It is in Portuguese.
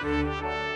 Música